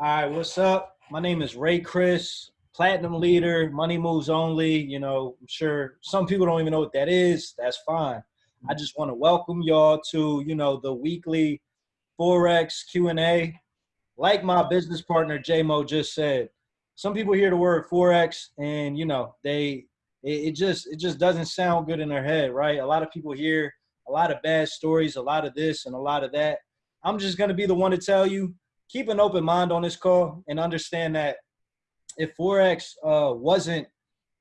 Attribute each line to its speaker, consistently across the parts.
Speaker 1: All right, what's up? My name is Ray Chris, platinum leader, money moves only. You know, I'm sure some people don't even know what that is. That's fine. I just want to welcome y'all to, you know, the weekly Forex Q&A. Like my business partner J-Mo just said, some people hear the word Forex and, you know, they it, it just it just doesn't sound good in their head, right? A lot of people hear a lot of bad stories, a lot of this and a lot of that. I'm just going to be the one to tell you keep an open mind on this call and understand that if forex uh, wasn't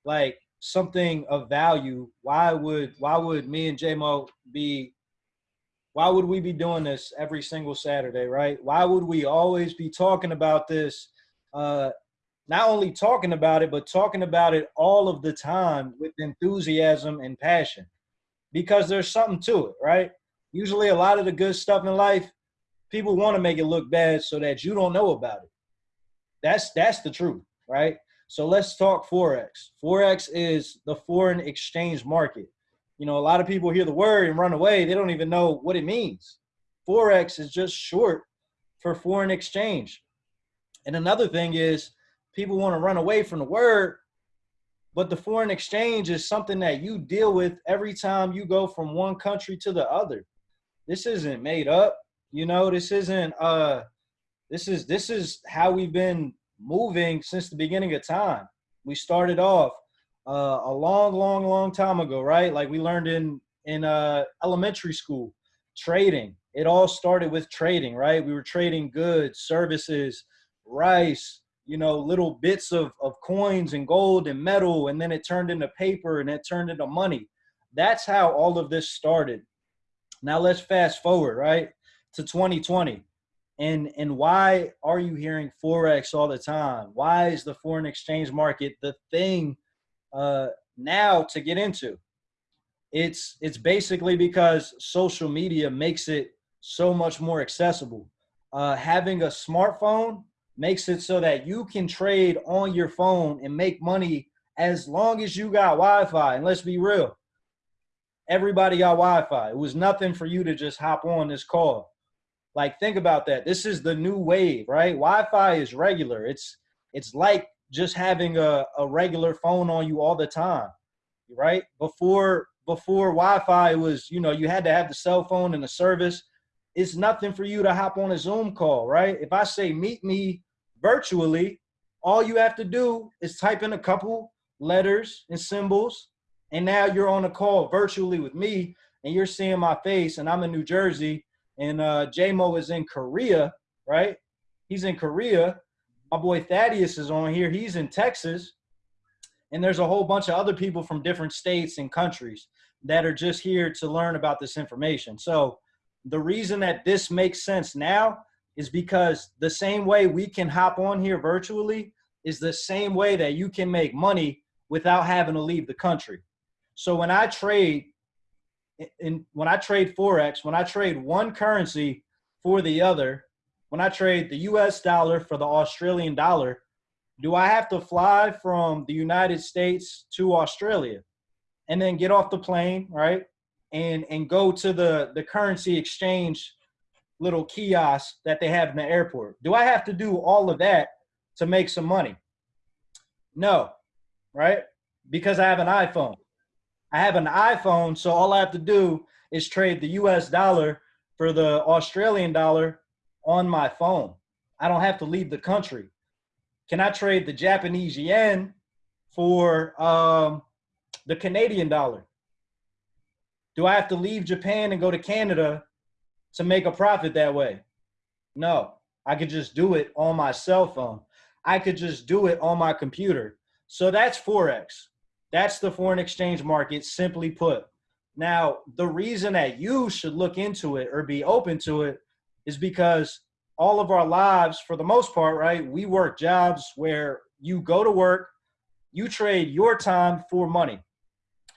Speaker 1: like something of value, why would why would me and JMO be why would we be doing this every single Saturday, right? Why would we always be talking about this? Uh, not only talking about it, but talking about it all of the time with enthusiasm and passion, because there's something to it, right? Usually, a lot of the good stuff in life people want to make it look bad so that you don't know about it. That's that's the truth, right? So let's talk forex. Forex is the foreign exchange market. You know, a lot of people hear the word and run away. They don't even know what it means. Forex is just short for foreign exchange. And another thing is people want to run away from the word, but the foreign exchange is something that you deal with every time you go from one country to the other. This isn't made up. You know, this isn't uh this is this is how we've been moving since the beginning of time. We started off uh, a long, long, long time ago, right? Like we learned in in uh, elementary school, trading. It all started with trading, right? We were trading goods, services, rice, you know, little bits of, of coins and gold and metal, and then it turned into paper and it turned into money. That's how all of this started. Now let's fast forward, right? To 2020 and and why are you hearing forex all the time? Why is the foreign exchange market the thing uh now to get into? It's it's basically because social media makes it so much more accessible. Uh having a smartphone makes it so that you can trade on your phone and make money as long as you got wi-fi. And let's be real everybody got wi-fi. It was nothing for you to just hop on this call like think about that. This is the new wave, right? Wi-Fi is regular. It's it's like just having a, a regular phone on you all the time, right? Before before Wi-Fi was, you know, you had to have the cell phone and the service. It's nothing for you to hop on a Zoom call, right? If I say meet me virtually, all you have to do is type in a couple letters and symbols, and now you're on a call virtually with me, and you're seeing my face, and I'm in New Jersey, and uh, J-Mo is in Korea, right? He's in Korea. My boy Thaddeus is on here. He's in Texas. And there's a whole bunch of other people from different states and countries that are just here to learn about this information. So the reason that this makes sense now is because the same way we can hop on here virtually is the same way that you can make money without having to leave the country. So when I trade in when I trade forex, when I trade one currency for the other, when I trade the U.S. dollar for the Australian dollar, do I have to fly from the United States to Australia, and then get off the plane, right, and and go to the the currency exchange little kiosk that they have in the airport? Do I have to do all of that to make some money? No, right? Because I have an iPhone. I have an iPhone, so all I have to do is trade the US dollar for the Australian dollar on my phone. I don't have to leave the country. Can I trade the Japanese yen for um, the Canadian dollar? Do I have to leave Japan and go to Canada to make a profit that way? No, I could just do it on my cell phone. I could just do it on my computer. So that's Forex. That's the foreign exchange market, simply put. Now, the reason that you should look into it or be open to it is because all of our lives, for the most part, right, we work jobs where you go to work, you trade your time for money.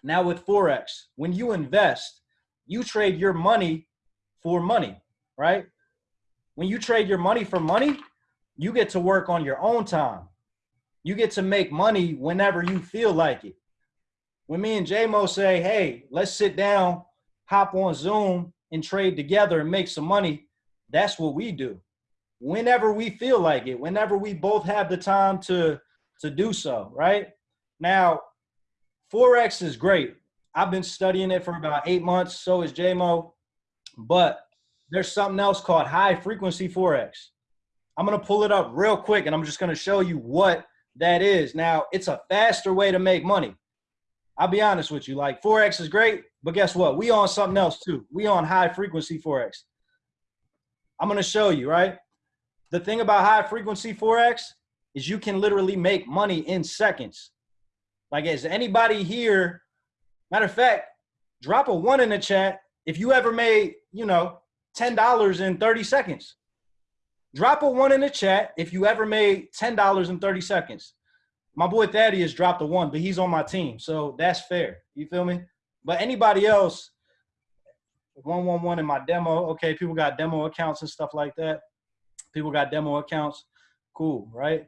Speaker 1: Now, with Forex, when you invest, you trade your money for money, right? When you trade your money for money, you get to work on your own time. You get to make money whenever you feel like it when me and JMO say, hey, let's sit down, hop on Zoom and trade together and make some money, that's what we do. whenever we feel like it, whenever we both have the time to to do so, right? Now, Forex is great. I've been studying it for about eight months, so is JMO. But there's something else called high frequency Forex. I'm gonna pull it up real quick and I'm just gonna show you what that is. Now, it's a faster way to make money. I'll be honest with you, like Forex is great, but guess what? We on something else too. We on high frequency Forex. I'm gonna show you, right? The thing about high frequency Forex is you can literally make money in seconds. Like, is anybody here? Matter of fact, drop a one in the chat if you ever made, you know, $10 in 30 seconds. Drop a one in the chat if you ever made $10 in 30 seconds. My boy Thaddeus dropped a one, but he's on my team. So that's fair. You feel me? But anybody else, 111 in my demo. Okay, people got demo accounts and stuff like that. People got demo accounts. Cool, right?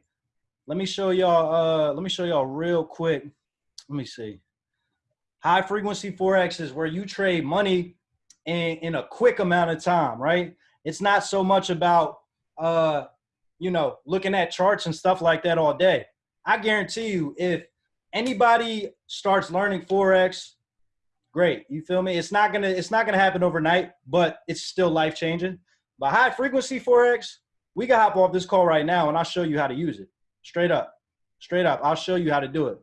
Speaker 1: Let me show y'all, uh, let me show y'all real quick. Let me see. High frequency Forex is where you trade money in, in a quick amount of time, right? It's not so much about, uh, you know, looking at charts and stuff like that all day. I guarantee you, if anybody starts learning Forex, great. You feel me? It's not gonna, it's not gonna happen overnight, but it's still life changing. But high frequency Forex, we can hop off this call right now and I'll show you how to use it. Straight up, straight up. I'll show you how to do it.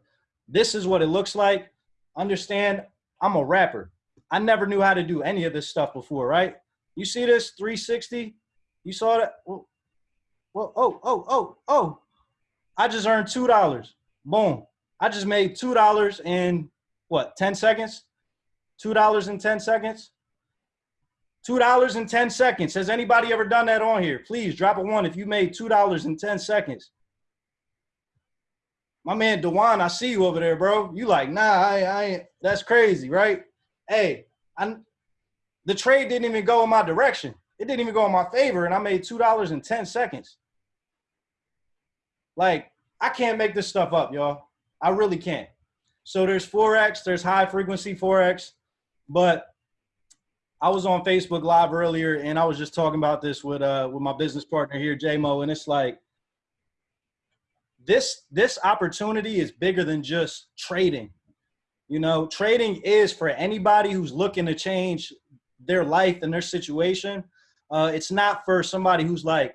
Speaker 1: This is what it looks like. Understand, I'm a rapper. I never knew how to do any of this stuff before, right? You see this 360? You saw that? Well, oh, oh, oh, oh. I just earned $2. Boom. I just made $2 in what, 10 seconds? $2 in 10 seconds? $2 in 10 seconds. Has anybody ever done that on here? Please drop a one if you made $2 in 10 seconds. My man Dewan, I see you over there, bro. You like, nah, I, I ain't, that's crazy, right? Hey, I, the trade didn't even go in my direction. It didn't even go in my favor, and I made $2 in 10 seconds. Like, I can't make this stuff up, y'all. I really can't. So there's Forex, there's high frequency Forex, but I was on Facebook Live earlier and I was just talking about this with uh with my business partner here, JMO, and it's like this this opportunity is bigger than just trading. You know, trading is for anybody who's looking to change their life and their situation. Uh, it's not for somebody who's like,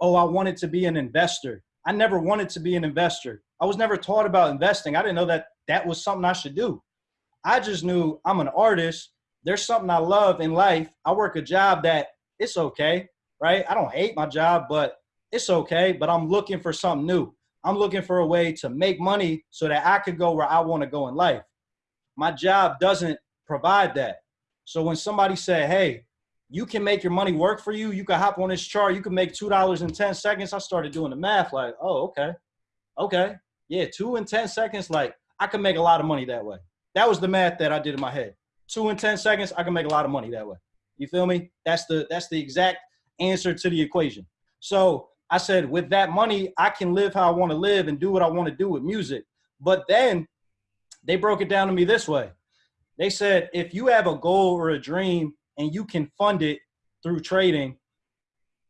Speaker 1: oh, I wanted to be an investor. I never wanted to be an investor. I was never taught about investing. I didn't know that that was something I should do. I just knew I'm an artist. There's something I love in life. I work a job that it's okay, right? I don't hate my job, but it's okay. But I'm looking for something new. I'm looking for a way to make money so that I could go where I want to go in life. My job doesn't provide that. So when somebody said, hey, you can make your money work for you, you can hop on this chart, you can make $2 in 10 seconds. I started doing the math like, oh, okay. Okay. Yeah, two in 10 seconds, like I can make a lot of money that way. That was the math that I did in my head. Two in 10 seconds, I can make a lot of money that way. You feel me? That's the that's the exact answer to the equation. So I said, with that money, I can live how I want to live and do what I want to do with music. But then they broke it down to me this way. They said, if you have a goal or a dream and you can fund it through trading,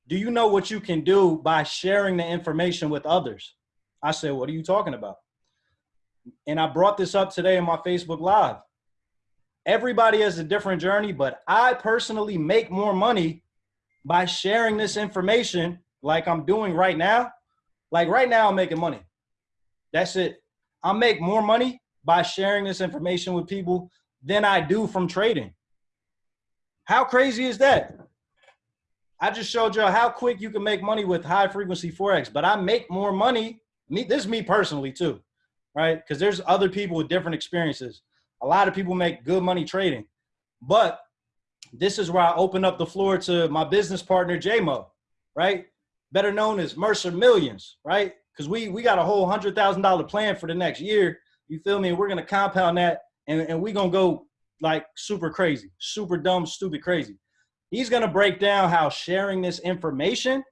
Speaker 1: do you know what you can do by sharing the information with others? I said, what are you talking about? And I brought this up today in my Facebook Live. Everybody has a different journey, but I personally make more money by sharing this information like I'm doing right now, like right now I'm making money. That's it. I make more money by sharing this information with people than I do from trading. How crazy is that? I just showed you how quick you can make money with high frequency Forex, but I make more money. Me, this is me personally too, right? Because there's other people with different experiences. A lot of people make good money trading, but this is where I open up the floor to my business partner, JMO, right? better known as Mercer Millions, right? Because we we got a whole hundred thousand dollar plan for the next year. You feel me? We're gonna compound that, and and we're gonna go like super crazy, super dumb, stupid crazy. He's gonna break down how sharing this information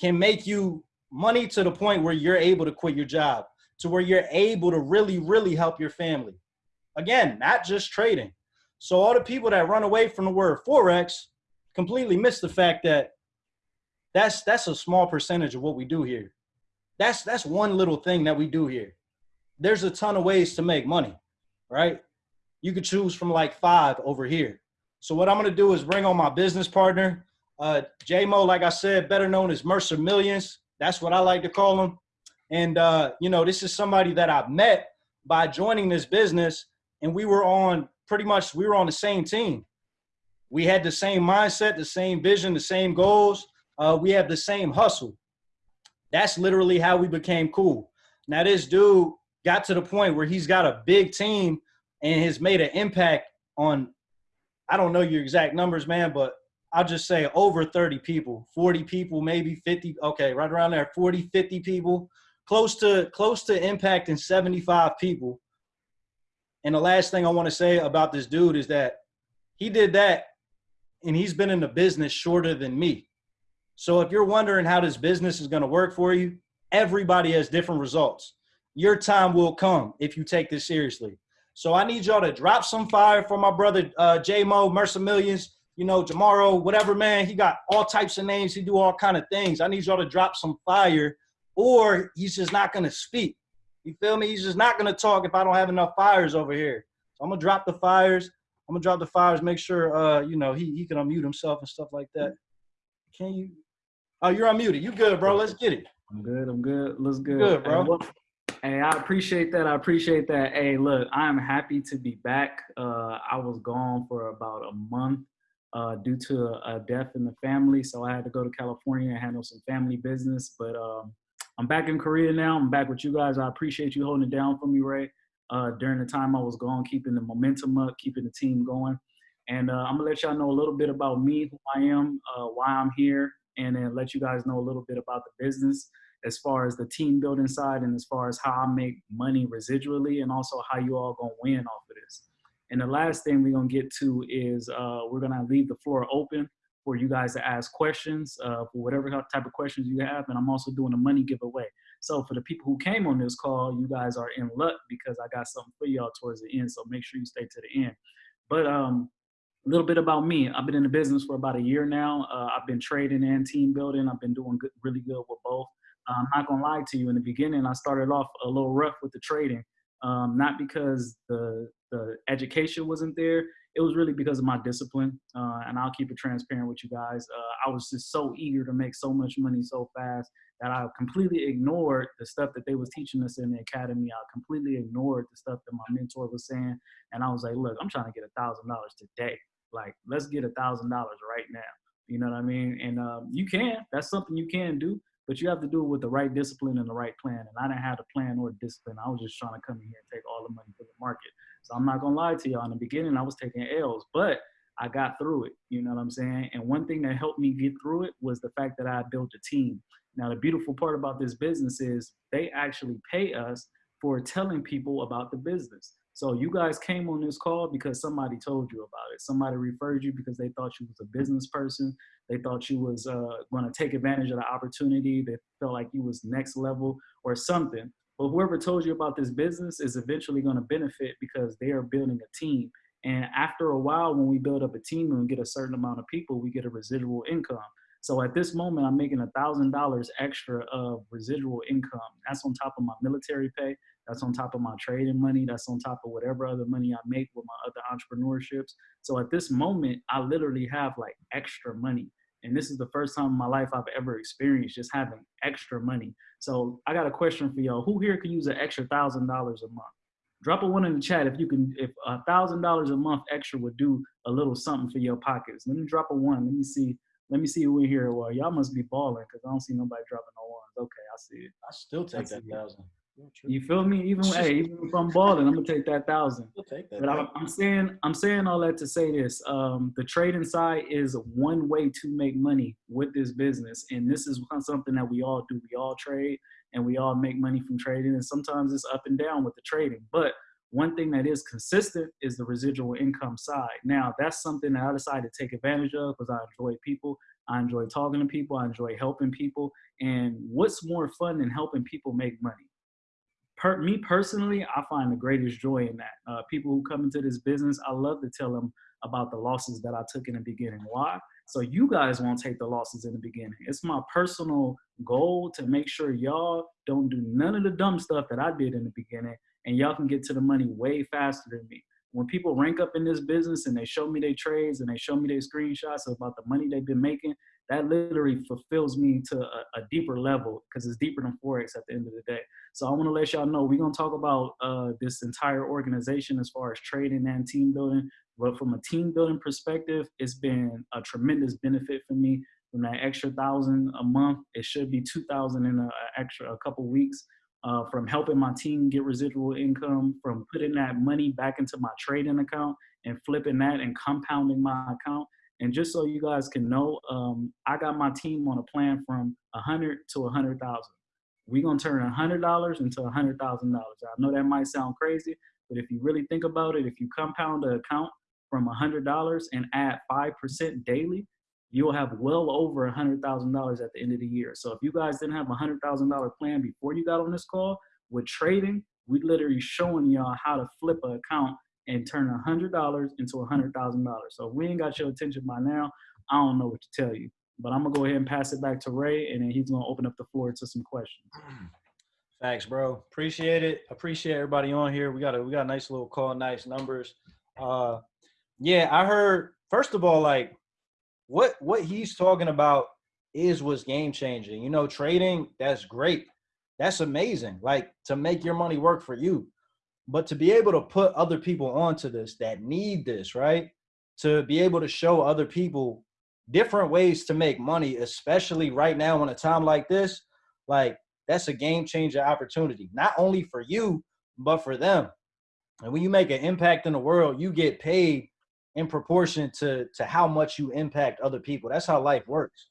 Speaker 1: can make you money to the point where you're able to quit your job, to where you're able to really, really help your family. Again, not just trading. So all the people that run away from the word Forex completely miss the fact that That's that's a small percentage of what we do here. That's that's one little thing that we do here. There's a ton of ways to make money, right? You could choose from like five over here. So what I'm gonna do is bring on my business partner, uh, J-Mo, like I said, better known as Mercer Millions. That's what I like to call him. And uh, you know, this is somebody that I met by joining this business, and we were on pretty much we were on the same team. We had the same mindset, the same vision, the same goals. Uh, we have the same hustle. That's literally how we became cool. Now this dude got to the point where he's got a big team and has made an impact on. I don't know your exact numbers, man, but I'll just say over 30 people, 40 people, maybe 50. Okay, right around there, 40, 50 people, close to close to impacting 75 people. And the last thing I want to say about this dude is that he did that and he's been in the business shorter than me. So if you're wondering how this business is going to work for you, everybody has different results. Your time will come if you take this seriously. So I need y'all to drop some fire for my brother uh, J Mo Mercer Millions you know, Jamaro, whatever, man, he got all types of names. He do all kind of things. I need y'all to drop some fire or he's just not going to speak. You feel me? He's just not going to talk if I don't have enough fires over here. So I'm going to drop the fires. I'm going to drop the fires, make sure, uh, you know, he, he can unmute himself and stuff like that. Can you? Oh, you're unmuted. You good, bro. Let's get it.
Speaker 2: I'm good. I'm good. Let's good.
Speaker 1: Good, bro.
Speaker 2: Hey, I appreciate that. I appreciate that. Hey, look, I'm happy to be back. Uh, I was gone for about a month uh, due to a death in the family. So I had to go to California and handle some family business. But um, I'm back in Korea now. I'm back with you guys. I appreciate you holding it down for me, Ray. Uh, during the time I was gone, keeping the momentum up, keeping the team going. And uh, I'm gonna let y'all know a little bit about me, who I am, uh, why I'm here, and then let you guys know a little bit about the business as far as the team building side and as far as how I make money residually and also how you all gonna win off of this. And the last thing we're gonna get to is uh, we're gonna leave the floor open for you guys to ask questions uh, for whatever type of questions you have. And I'm also doing a money giveaway. So for the people who came on this call, you guys are in luck because I got something for y'all towards the end. So make sure you stay to the end. But um, a little bit about me. I've been in the business for about a year now. Uh, I've been trading and team building. I've been doing good, really good with both. I'm not gonna lie to you. In the beginning, I started off a little rough with the trading, um, not because the the education wasn't there. It was really because of my discipline. Uh, and I'll keep it transparent with you guys. Uh, I was just so eager to make so much money so fast that I completely ignored the stuff that they was teaching us in the academy. I completely ignored the stuff that my mentor was saying. And I was like, look, I'm trying to get a thousand dollars today. Like, let's get a thousand dollars right now. You know what I mean? And um, you can. That's something you can do but you have to do it with the right discipline and the right plan. And I didn't have a plan or discipline. I was just trying to come in here and take all the money for the market. So I'm not gonna lie to y'all. In the beginning, I was taking L's, but I got through it. You know what I'm saying? And one thing that helped me get through it was the fact that I built a team. Now, the beautiful part about this business is they actually pay us for telling people about the business. So you guys came on this call because somebody told you about it. Somebody referred you because they thought you was a business person. They thought you was uh, going to take advantage of the opportunity. They felt like you was next level or something. But whoever told you about this business is eventually going to benefit because they are building a team. And after a while, when we build up a team and we get a certain amount of people, we get a residual income. So at this moment, I'm making a thousand dollars extra of residual income. That's on top of my military pay. That's on top of my trading money. That's on top of whatever other money I make with my other entrepreneurships. So at this moment, I literally have like extra money. And this is the first time in my life I've ever experienced just having extra money. So I got a question for y'all. Who here can use an extra thousand dollars a month? Drop a one in the chat if you can. If a thousand dollars a month extra would do a little something for your pockets. Let me drop a one. Let me see. Let me see who in here. Well, y'all must be balling because I don't see nobody dropping no ones. Okay, I see it.
Speaker 1: I still take that thousand.
Speaker 2: You feel me? Even hey, even if I'm balling, I'm gonna take that thousand.
Speaker 1: Take that
Speaker 2: but I'm, I'm, saying I'm saying all that to say this: um, the trading side is one way to make money with this business, and this is something that we all do. We all trade, and we all make money from trading. And sometimes it's up and down with the trading, but one thing that is consistent is the residual income side. Now, that's something that I decided to take advantage of because I enjoy people. I enjoy talking to people. I enjoy helping people. And what's more fun than helping people make money? Per, me personally, I find the greatest joy in that. Uh, people who come into this business, I love to tell them about the losses that I took in the beginning. Why? so you guys won't take the losses in the beginning. It's my personal goal to make sure y'all don't do none of the dumb stuff that I did in the beginning and y'all can get to the money way faster than me. When people rank up in this business and they show me their trades and they show me their screenshots about the money they've been making, that literally fulfills me to a, a deeper level because it's deeper than Forex at the end of the day. So I want to let y'all know we're going to talk about uh, this entire organization as far as trading and team building. But from a team building perspective, it's been a tremendous benefit for me. From that extra thousand a month, it should be two thousand in a, a extra a couple weeks. Uh, from helping my team get residual income, from putting that money back into my trading account and flipping that and compounding my account. And just so you guys can know, um, I got my team on a plan from a hundred to a hundred thousand. We're gonna turn a hundred dollars into a hundred thousand dollars. I know that might sound crazy, but if you really think about it, if you compound an account from $100 and add 5% daily, you'll have well over $100,000 at the end of the year. So if you guys didn't have a $100,000 plan before you got on this call, with trading, we literally showing y'all how to flip an account and turn a $100 into a $100,000. So if we ain't got your attention by now, I don't know what to tell you. But I'm gonna go ahead and pass it back to Ray, and then he's gonna open up the floor to some questions.
Speaker 1: Thanks, bro. Appreciate it. Appreciate everybody on here. We got a we got a nice little call, nice numbers. Uh, yeah, I heard. First of all, like what what he's talking about is was game changing. You know, trading that's great. That's amazing. Like to make your money work for you, but to be able to put other people onto this that need this, right? To be able to show other people different ways to make money, especially right now in a time like this, like that's a game changer opportunity, not only for you, but for them. And when you make an impact in the world, you get paid in proportion to to how much you impact other people. That's how life works.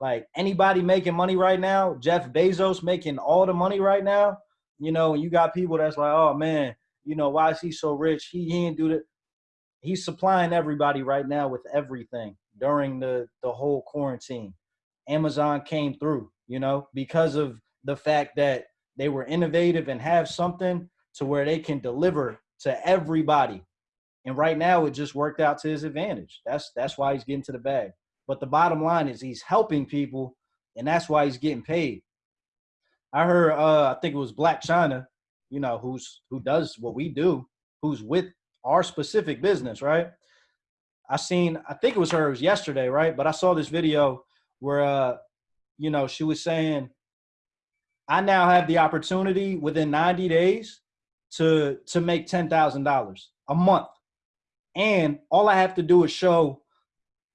Speaker 1: Like anybody making money right now, Jeff Bezos making all the money right now, you know, and you got people that's like, oh man, you know, why is he so rich? He, he didn't do that. He's supplying everybody right now with everything during the the whole quarantine. Amazon came through, you know, because of the fact that they were innovative and have something to where they can deliver to everybody and right now, it just worked out to his advantage. That's that's why he's getting to the bag. But the bottom line is he's helping people, and that's why he's getting paid. I heard, uh, I think it was Black China, you know, who's who does what we do, who's with our specific business, right? I seen, I think it was her, it was yesterday, right? But I saw this video where, uh, you know, she was saying, I now have the opportunity within 90 days to to make ten thousand dollars a month and all I have to do is show,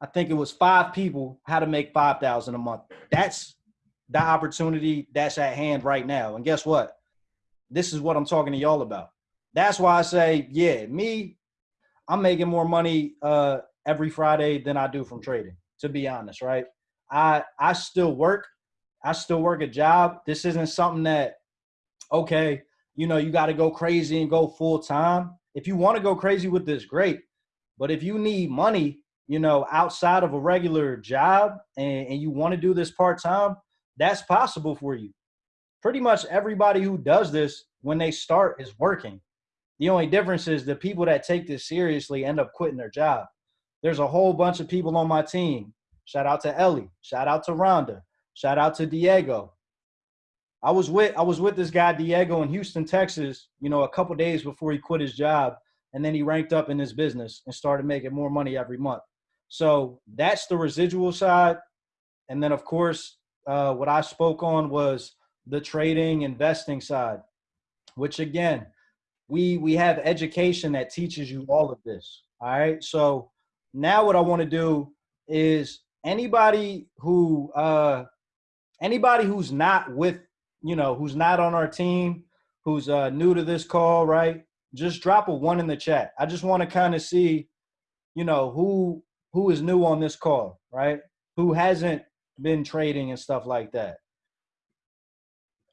Speaker 1: I think it was five people how to make 5,000 a month. That's the opportunity that's at hand right now. And guess what? This is what I'm talking to y'all about. That's why I say, yeah, me, I'm making more money uh, every Friday than I do from trading, to be honest, right? I I still work. I still work a job. This isn't something that, okay, you know, you got to go crazy and go full time. If you want to go crazy with this, great. But if you need money, you know, outside of a regular job and, and you want to do this part time, that's possible for you. Pretty much everybody who does this when they start is working. The only difference is the people that take this seriously end up quitting their job. There's a whole bunch of people on my team. Shout out to Ellie. Shout out to Rhonda. Shout out to Diego. I was with I was with this guy Diego in Houston, Texas, you know, a couple days before he quit his job and then he ranked up in his business and started making more money every month. So that's the residual side. And then, of course, uh, what I spoke on was the trading, investing side, which again, we we have education that teaches you all of this. All right. So now what I want to do is anybody who uh, anybody who's not with you know who's not on our team, who's uh, new to this call, right? just drop a one in the chat. I just want to kind of see, you know, who who is new on this call, right? Who hasn't been trading and stuff like that.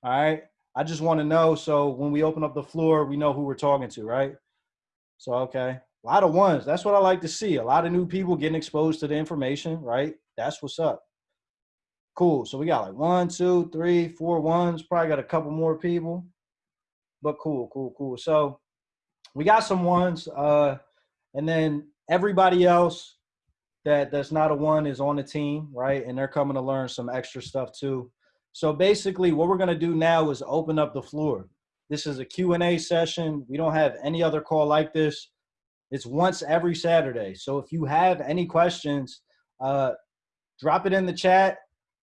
Speaker 1: All right. I just want to know so when we open up the floor, we know who we're talking to, right? So okay. A lot of ones. That's what I like to see. A lot of new people getting exposed to the information, right? That's what's up. Cool. So we got like one, two, three, four ones. Probably got a couple more people. But cool, cool, cool. So we got some ones, uh, and then everybody else, that that's not a one is on the team, right? And they're coming to learn some extra stuff too. So basically, what we're gonna do now is open up the floor. This is a Q&A session. We don't have any other call like this. It's once every Saturday. So if you have any questions, uh, drop it in the chat.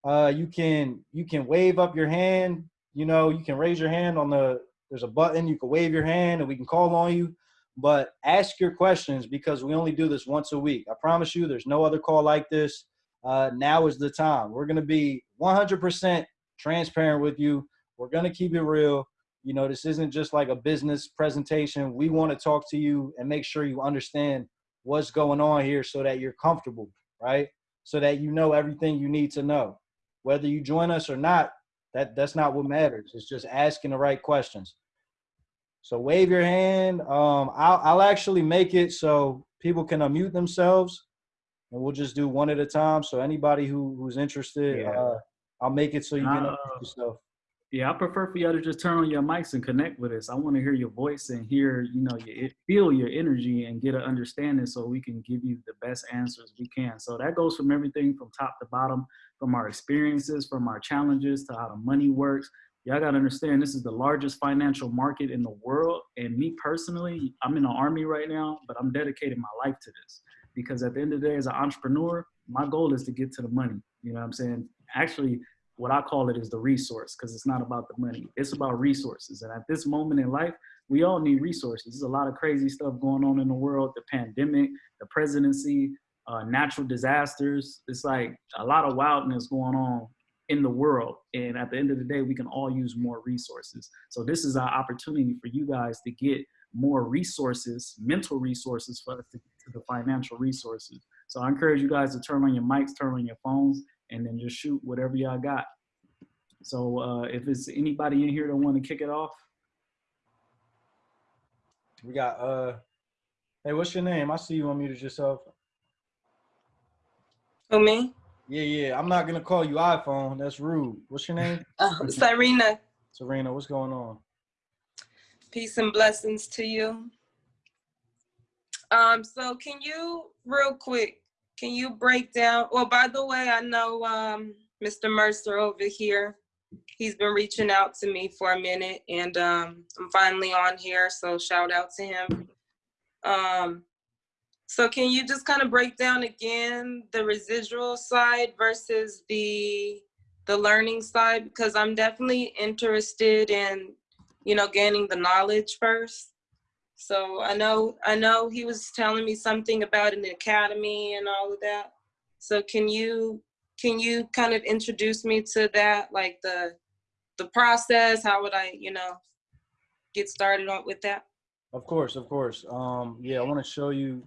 Speaker 1: Uh, you can you can wave up your hand. You know, you can raise your hand on the. There's a button. You can wave your hand, and we can call on you. But ask your questions because we only do this once a week. I promise you, there's no other call like this. Uh, now is the time. We're gonna be 100% transparent with you. We're gonna keep it real. You know, this isn't just like a business presentation. We want to talk to you and make sure you understand what's going on here so that you're comfortable, right? So that you know everything you need to know. Whether you join us or not, that that's not what matters. It's just asking the right questions. So wave your hand. Um, I'll, I'll actually make it so people can unmute themselves and we'll just do one at a time. So anybody who, who's interested,
Speaker 2: Yeah.
Speaker 1: uh, I'll make it so you can
Speaker 2: Uh,
Speaker 1: unmute yourself.
Speaker 2: Yeah, I prefer for y'all to just turn on your mics and connect with us. I want to hear your voice and hear, you know, your, feel your energy and get an understanding so we can give you the best answers we can. So that goes from everything from top to bottom, from our experiences, from our challenges to how the money works. Y'all got to understand this is the largest financial market in the world. And me personally, I'm in the army right now, but I'm dedicating my life to this because at the end of the day, as an entrepreneur, my goal is to get to the money. You know what I'm saying? Actually, what I call it is the resource because it's not about the money. It's about resources. And at this moment in life, we all need resources. There's a lot of crazy stuff going on in the world, the pandemic, the presidency, uh, natural disasters. It's like a lot of wildness going on in the world. And at the end of the day, we can all use more resources. So this is our opportunity for you guys to get more resources, mental resources for us to get to the financial resources. So I encourage you guys to turn on your mics, turn on your phones, and then just shoot whatever y'all got. So uh, if it's anybody in here that want to kick it off,
Speaker 1: We got uh hey, what's your name? I see you unmuted yourself.
Speaker 3: Who me?
Speaker 1: Yeah, yeah. I'm not gonna call you iPhone. That's rude. What's your name?
Speaker 3: Oh, Serena.
Speaker 1: Serena, what's going on?
Speaker 3: Peace and blessings to you. Um, so can you real quick, can you break down? Well, by the way, I know um Mr. Mercer over here. He's been reaching out to me for a minute and um I'm finally on here, so shout out to him. Um so can you just kind of break down again the residual side versus the the learning side because I'm definitely interested in you know gaining the knowledge first so i know i know he was telling me something about an academy and all of that so can you can you kind of introduce me to that like the the process how would i you know get started on with that
Speaker 1: Of course, of course. Um, yeah, I want to show you.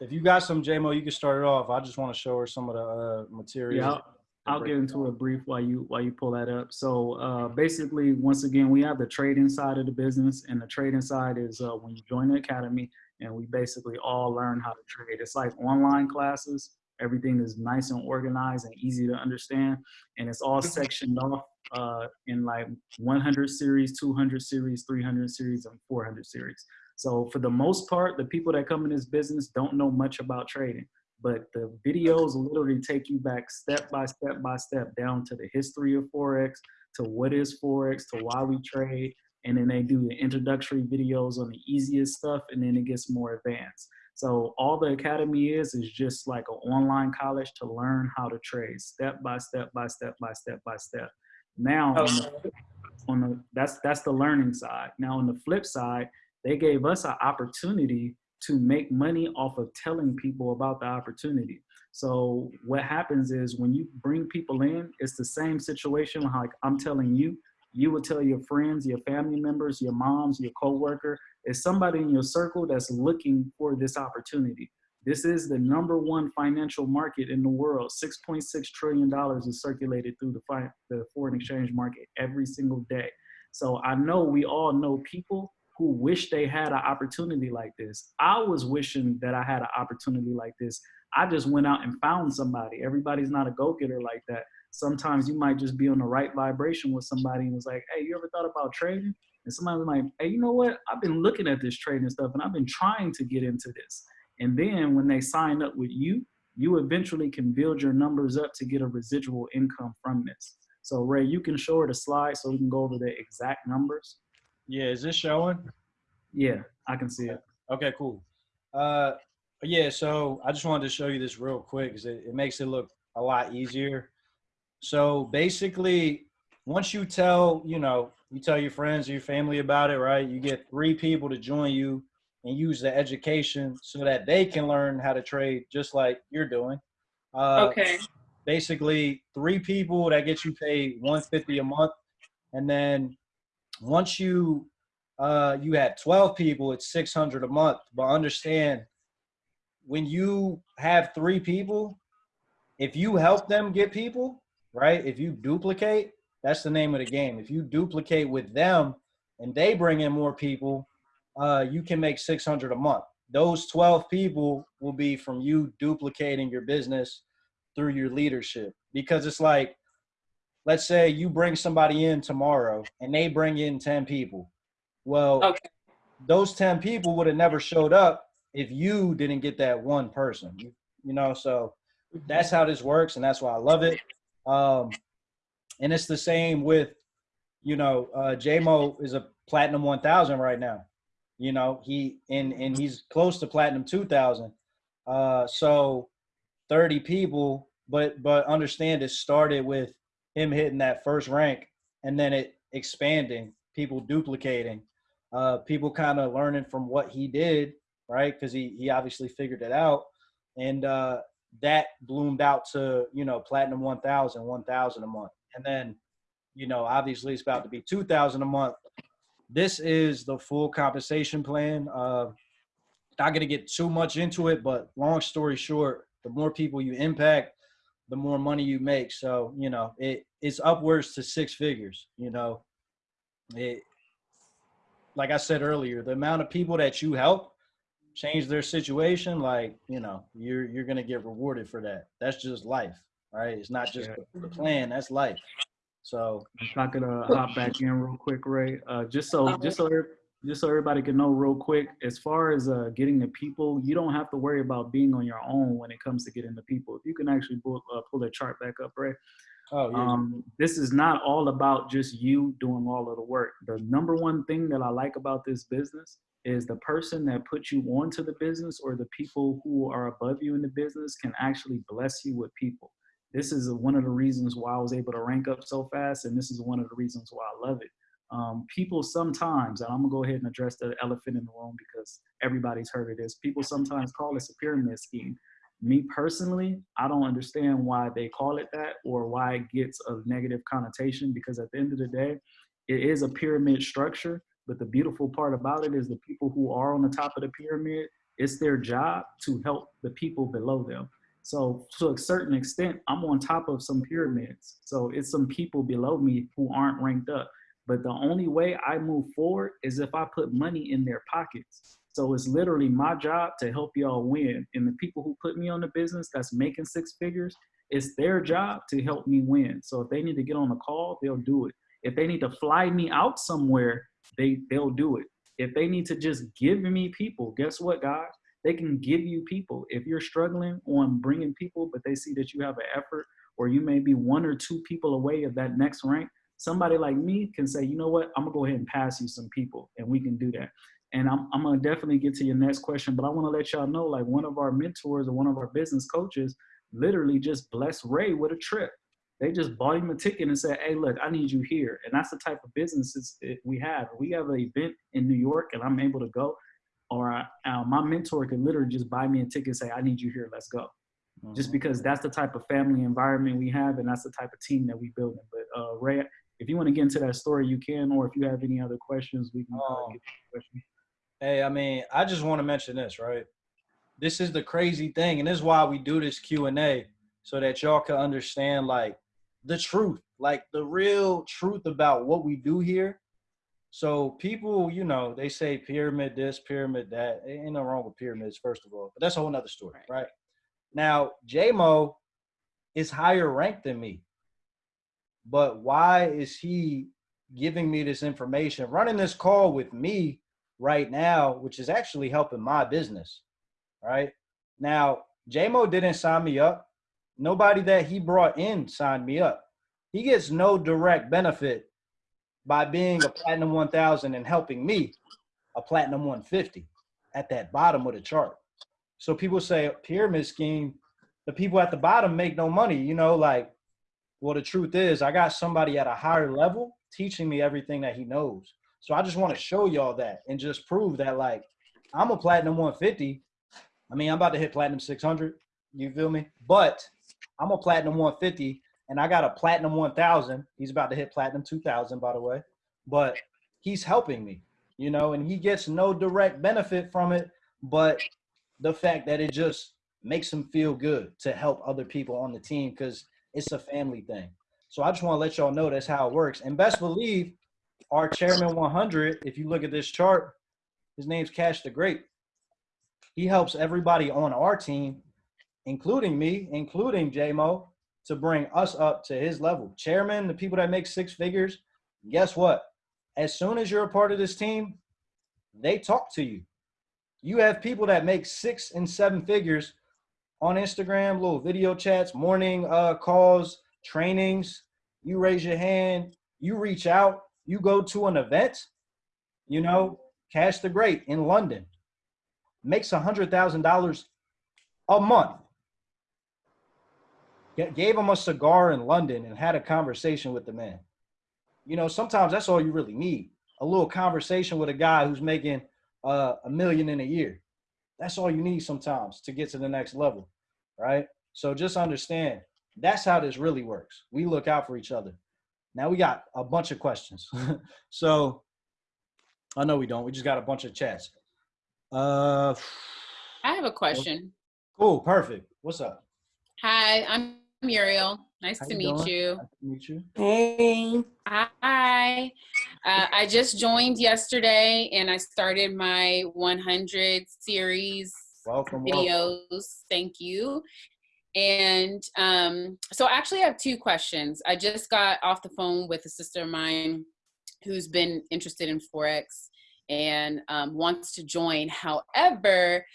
Speaker 1: If you got some JMO, you can start it off. I just want to show her some of the uh, materials.
Speaker 2: yeah, I'll, I'll get into a brief while you while you pull that up. So uh, basically, once again, we have the trading side of the business, and the trading side is uh, when you join the academy, and we basically all learn how to trade. It's like online classes. Everything is nice and organized and easy to understand, and it's all sectioned off uh, in like 100 series, 200 series, 300 series, and 400 series. So for the most part, the people that come in this business don't know much about trading, but the videos literally take you back step by step by step down to the history of Forex, to what is Forex, to why we trade, and then they do the introductory videos on the easiest stuff, and then it gets more advanced. So all the academy is is just like an online college to learn how to trade step by step by step by step by step. Now oh, on the, on the that's that's the learning side. Now on the flip side, they gave us an opportunity to make money off of telling people about the opportunity. So what happens is when you bring people in, it's the same situation like I'm telling you, you would tell your friends, your family members, your moms, your coworker, is somebody in your circle that's looking for this opportunity. This is the number one financial market in the world. $6.6 trillion is circulated through the, the foreign exchange market every single day. So I know we all know people who wish they had an opportunity like this. I was wishing that I had an opportunity like this. I just went out and found somebody. Everybody's not a go-getter like that. Sometimes you might just be on the right vibration with somebody and was like, hey, you ever thought about trading? And somebody's like, hey, you know what? I've been looking at this trading stuff and I've been trying to get into this. And then when they sign up with you, you eventually can build your numbers up to get a residual income from this. So Ray, you can show her the slide so we can go over the exact numbers.
Speaker 1: Yeah, is this showing?
Speaker 2: Yeah, I can see it.
Speaker 1: Okay, cool. Uh, yeah, so I just wanted to show you this real quick because it, it makes it look a lot easier. So basically, once you tell, you know, you tell your friends or your family about it, right? You get three people to join you and use the education so that they can learn how to trade just like you're doing. Uh,
Speaker 3: Okay.
Speaker 1: basically three people that get you paid 150 a month and then once you uh you have 12 people it's 600 a month. But understand when you have three people if you help them get people right if you duplicate that's the name of the game. If you duplicate with them and they bring in more people uh you can make 600 a month. Those 12 people will be from you duplicating your business through your leadership. Because it's like let's say you bring somebody in tomorrow and they bring in 10 people. Well
Speaker 3: Okay.
Speaker 1: those 10 people would have never showed up if you didn't get that one person you, you know so that's how this works and that's why i love it. Um and it's the same with you know uh jmo is a platinum 1000 right now you know he and and he's close to platinum 2000 uh so 30 people but but understand it started with him hitting that first rank and then it expanding people duplicating uh people kind of learning from what he did right? Because he he obviously figured it out. And uh that bloomed out to you know platinum 1000 1000 a month. And then you know obviously it's about to be 2000 a month. This is the full compensation plan uh not going to get too much into it but long story short the more people you impact the more money you make. So you know it it's upwards to six figures you know. It like i said earlier the amount of people that you help change their situation like you know you're you're gonna get rewarded for that. That's just life right? It's not just
Speaker 2: Yeah.
Speaker 1: the, the plan that's life. So
Speaker 2: If I could uh, hop back in real quick, Ray, uh, just so just so every- just so everybody can know real quick, as far as uh, getting the people, you don't have to worry about being on your own when it comes to getting the people. If you can actually pull, uh, pull that chart back up, Ray.
Speaker 1: oh yeah
Speaker 2: Um, this is not all about just you doing all of the work. The number one thing that I like about this business is the person that puts you onto the business or the people who are above you in the business can actually bless you with people. This is one of the reasons why I was able to rank up so fast, and this is one of the reasons why I love it. Um, people sometimes, and I'm gonna go ahead and address the elephant in the room because everybody's heard of this. People sometimes call this a pyramid scheme me personally, I don't understand why they call it that or why it gets a negative connotation because at the end of the day, it is a pyramid structure. But the beautiful part about it is the people who are on the top of the pyramid, it's their job to help the people below them. So to a certain extent, I'm on top of some pyramids. So it's some people below me who aren't ranked up. But the only way I move forward is if I put money in their pockets. So it's literally my job to help y'all win. And the people who put me on the business that's making six figures, it's their job to help me win. So if they need to get on a call, they'll do it. If they need to fly me out somewhere, they they'll do it. If they need to just give me people, guess what, guys? They can give you people. If you're struggling on bringing people, but they see that you have an effort, or you may be one or two people away of that next rank, somebody like me can say, you know what, I'm gonna go ahead and pass you some people, and we can do that. And I'm, I'm gonna definitely get to your next question, but I wanna let y'all know like one of our mentors or one of our business coaches literally just blessed Ray with a trip. They just bought him a ticket and said, hey, look, I need you here. And that's the type of businesses we have. We have an event in New York and I'm able to go, or I, uh, my mentor could literally just buy me a ticket and say, I need you here, let's go. Just because that's the type of family environment we have and that's the type of team that we building. But uh, Ray, if you want to get into that story, you can, or if you have any other questions, we can
Speaker 1: Um,
Speaker 2: get to the question.
Speaker 1: Hey, I mean, I just want to mention this, right? This is the crazy thing, and this is why we do this Q and A, so that y'all can understand like the truth, like the real truth about what we do here. So people, you know, they say pyramid this, pyramid that. Ain't no wrong with pyramids, first of all, but that's a whole nother story, right? Now, JMO is higher ranked than me, but why is he giving me this information, running this call with me? right now, which is actually helping my business. Right now, JMO didn't sign me up. Nobody that he brought in signed me up. He gets no direct benefit by being a platinum 1000 and helping me a platinum 150 at that bottom of the chart. So people say pyramid scheme, the people at the bottom make no money, you know, like, well, the truth is I got somebody at a higher level teaching me everything that he knows. So I just want to show y'all that and just prove that like I'm a platinum 150. I mean, I'm about to hit platinum 600. You feel me? But I'm a platinum 150 and I got a platinum 1000. He's about to hit platinum 2000, by the way. But he's helping me, you know, and he gets no direct benefit from it, but the fact that it just makes him feel good to help other people on the team because it's a family thing. So I just want to let y'all know that's how it works. And best believe our chairman 100, if you look at this chart, his name's Cash the Great. He helps everybody on our team, including me, including JMO, to bring us up to his level. Chairman, the people that make six figures, guess what? As soon as you're a part of this team, they talk to you. You have people that make six and seven figures on Instagram, little video chats, morning uh, calls, trainings. You raise your hand, you reach out, you go to an event, you know, Cash the Great in London makes a hundred thousand dollars a month. G- Gave him a cigar in London and had a conversation with the man. You know, sometimes that's all you really need. A little conversation with a guy who's making uh, a million in a year. That's all you need sometimes to get to the next level, right? So just understand that's how this really works. We look out for each other. Now we got a bunch of questions. so I know we don't. We just got a bunch of chats. Uh,
Speaker 4: I have a question.
Speaker 1: cool, perfect. What's up?
Speaker 4: Hi, I'm Muriel. Nice
Speaker 1: How
Speaker 4: to meet you.
Speaker 1: Nice to meet you.
Speaker 3: Hey.
Speaker 4: Hi. Uh, I just joined yesterday and I started my 100 series
Speaker 1: Welcome. welcome.
Speaker 4: videos. Thank you. And um, so I actually have two questions. I just got off the phone with a sister of mine who's been interested in Forex and um, wants to join. However,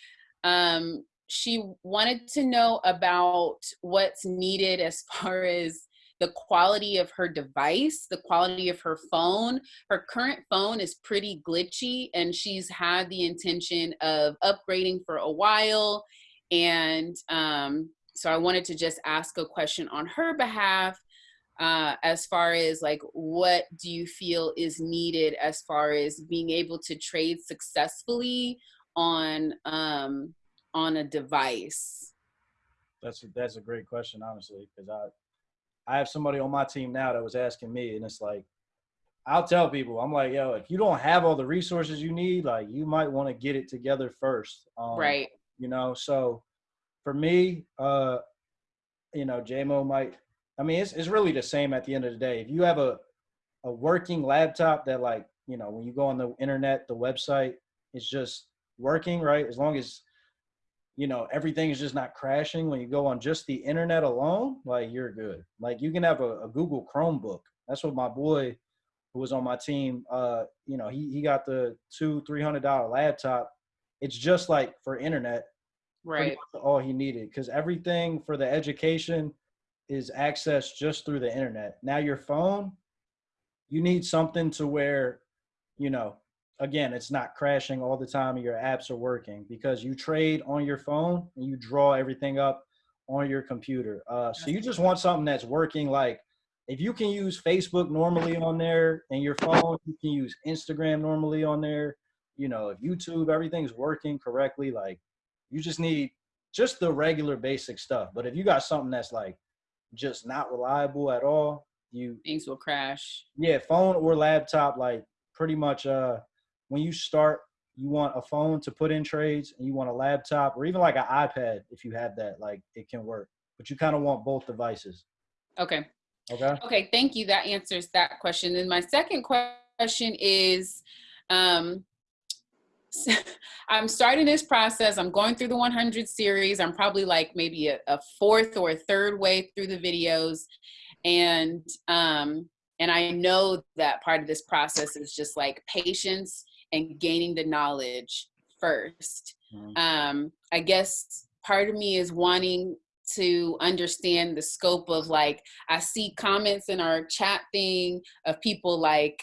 Speaker 4: um, she wanted to know about what's needed as far as the quality of her device, the quality of her phone. Her current phone is pretty glitchy, and she's had the intention of upgrading for a while. And um, so I wanted to just ask a question on her behalf uh, as far as like what do you feel is needed as far as being able to trade successfully on um, on a device.
Speaker 1: That's that's a great question, honestly, because I I have somebody on my team now that was asking me, and it's like I'll tell people, I'm like, yo, if you don't have all the resources you need, like you might want to get it together first, um,
Speaker 4: right.
Speaker 1: You know, so for me, uh, you know, JMO might. I mean, it's it's really the same at the end of the day. If you have a a working laptop that, like, you know, when you go on the internet, the website, it's just working, right? As long as you know everything is just not crashing when you go on just the internet alone like you're good. Like you can have a, a google chromebook. That's what my boy who was on my team uh you know he, he got the two three hundred dollar laptop. It's just like for internet
Speaker 4: Right.
Speaker 1: all he needed because everything for the education is accessed just through the internet. Now your phone you need something to where you know again, it's not crashing all the time and your apps are working because you trade on your phone and you draw everything up on your computer. Uh, so you just want something that's working. Like if you can use Facebook normally on there and your phone, you can use Instagram normally on there. You know, if YouTube, everything's working correctly, like you just need just the regular basic stuff. But if you got something that's like just not reliable at all, you
Speaker 4: Things will crash.
Speaker 1: yeah, phone or laptop, like pretty much uh when you start, you want a phone to put in trades and you want a laptop or even like an iPad if you have that, like it can work. But you kind of want both devices.
Speaker 4: Okay.
Speaker 1: Okay.
Speaker 4: Okay. Thank you. That answers that question. And my second question is, um, I'm starting this process. I'm going through the 100 series. I'm probably like maybe a, a fourth or a third way through the videos, and um, and I know that part of this process is just like patience and gaining the knowledge first.
Speaker 1: Mhm.
Speaker 4: Um, I guess part of me is wanting to understand the scope of like I see comments in our chat thing of people like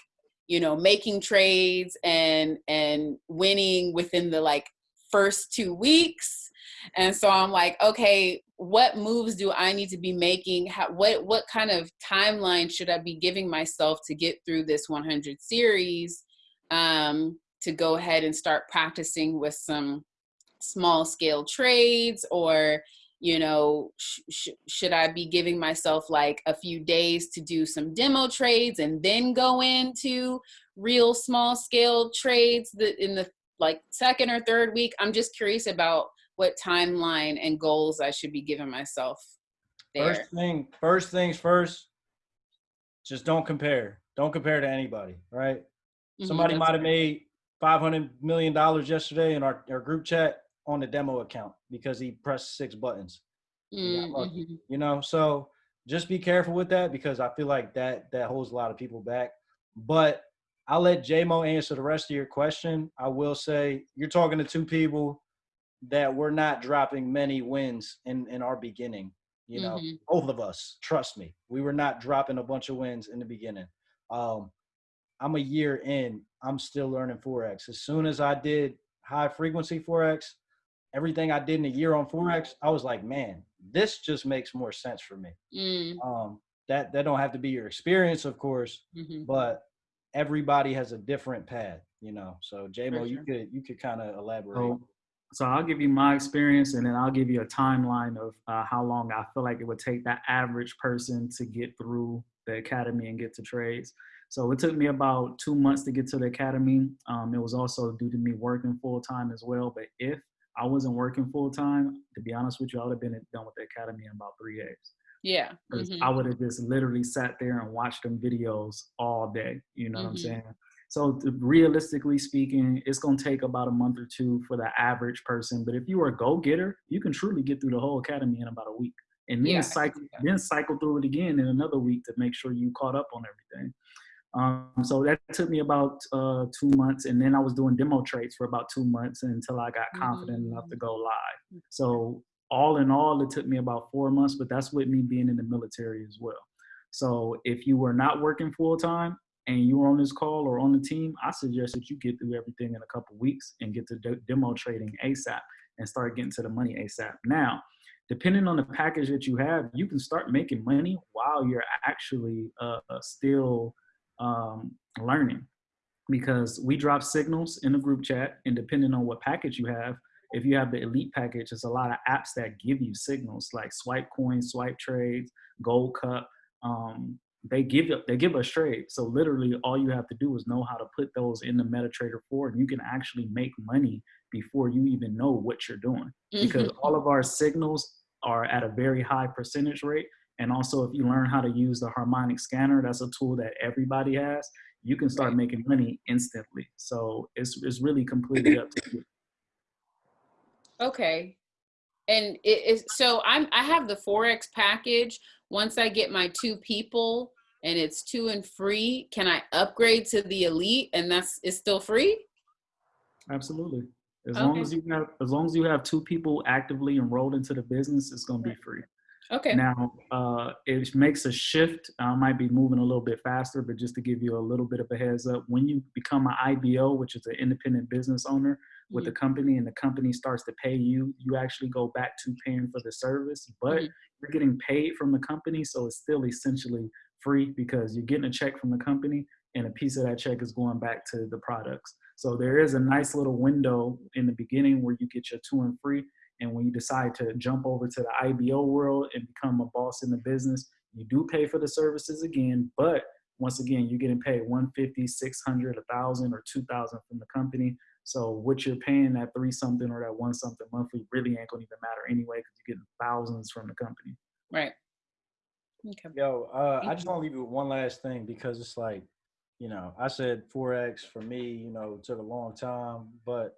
Speaker 4: you know making trades and and winning within the like first two weeks and so i'm like okay what moves do i need to be making How, what what kind of timeline should i be giving myself to get through this 100 series um, to go ahead and start practicing with some small scale trades or you know sh- sh- should i be giving myself like a few days to do some demo trades and then go into real small scale trades that in the like second or third week i'm just curious about what timeline and goals i should be giving myself there
Speaker 1: First thing, first things first. Just don't compare. Don't compare to anybody. Right?
Speaker 4: Mhm,
Speaker 1: Somebody might have made five hundred million dollars yesterday in our, our group chat on the demo account because he pressed six buttons.
Speaker 4: Mm-hmm.
Speaker 1: You know, so just be careful with that because I feel like that that holds a lot of people back. But I'll let JMO answer the rest of your question. I will say you're talking to two people that were not dropping many wins in in our beginning. You know,
Speaker 4: Mhm.
Speaker 1: both of us. Trust me, we were not dropping a bunch of wins in the beginning. Um, I'm a year in. I'm still learning forex. As soon as I did high frequency forex, everything I did in a year on forex, I was like, man, this just makes more sense for me.
Speaker 4: Mm,
Speaker 1: Um, that that don't have to be your experience, of course,
Speaker 4: mhm.
Speaker 1: but everybody has a different path, you know. So JMO, you could you could kind of elaborate.
Speaker 2: So, so I'll give you my experience, and then I'll give you a timeline of uh, how long I feel like it would take that average person to get through the academy and get to trades. So it took me about two months to get to the academy. Um, it was also due to me working full time as well. But if I wasn't working full time, to be honest with you, I would have been done with the academy in about three days.
Speaker 4: yeah
Speaker 2: 'Cause
Speaker 4: mhm.
Speaker 2: I would have just literally sat there and watched them videos all day. You know what I'm
Speaker 4: Mhm.
Speaker 2: saying? So to- realistically speaking, it's gonna take about a month or two for the average person. But if you are a go-getter, you can truly get through the whole academy in about a week, and then
Speaker 4: Yeah,
Speaker 2: cycle
Speaker 4: can see that.
Speaker 2: then cycle through it again in another week to make sure you caught up on everything. Um, so that took me about uh, two months, and then I was doing demo trades for about two months until I got confident enough to go live. So all in all, it took me about four months, but that's with me being in the military as well. So if you were not working full time and you were on this call or on the team, I suggest that you get through everything in a couple weeks and get to de- demo trading ASAP and start getting to the money ASAP. Now, depending on the package that you have, you can start making money while you're actually uh, still um, learning. Because we drop signals in the group chat and depending on what package you have if you have the elite package there's a lot of apps that give you signals like swipe coins swipe trades gold cup um, they give they give us trades. So literally all you have to do is know how to put those in the metatrader 4 and you can actually make money before you even know what you're doing. Because
Speaker 4: Mhm.
Speaker 2: all of our signals are at a very high percentage rate and also if you learn how to use the harmonic scanner that's a tool that everybody has you can start making money instantly. So it's, it's really completely up to you.
Speaker 4: Okay. And it is so I'm I have the Forex package. Once I get my two people and it's two and free, can I upgrade to the elite and that's it's still free?
Speaker 2: absolutely. As long as you have as long as you have two people actively enrolled into the business it's going to be free
Speaker 4: Okay.
Speaker 2: Now, uh, it makes a shift. I might be moving a little bit faster, but just to give you a little bit of a heads up, when you become an IBO, which is an independent business owner with a company, and the company starts to pay you, you actually go back to paying for the service, but
Speaker 4: Mhm.
Speaker 2: you're getting paid from the company, so it's still essentially free because you're getting a check from the company, and a piece of that check is going back to the products. So there is a nice little window in the beginning where you get your two and free, and when you decide to jump over to the IBO world and become a boss in the business, you do pay for the services again. But once again, you're getting paid 150, 600, 1,000, or 2,000 from the company. So what you're paying that three something or that one something monthly really ain't gonna even matter anyway because you're getting thousands from the company.
Speaker 4: Right. Okay.
Speaker 1: Yo, uh, I just want to leave you with one last thing because it's like, you know, I said forex for me, you know, took a long time, but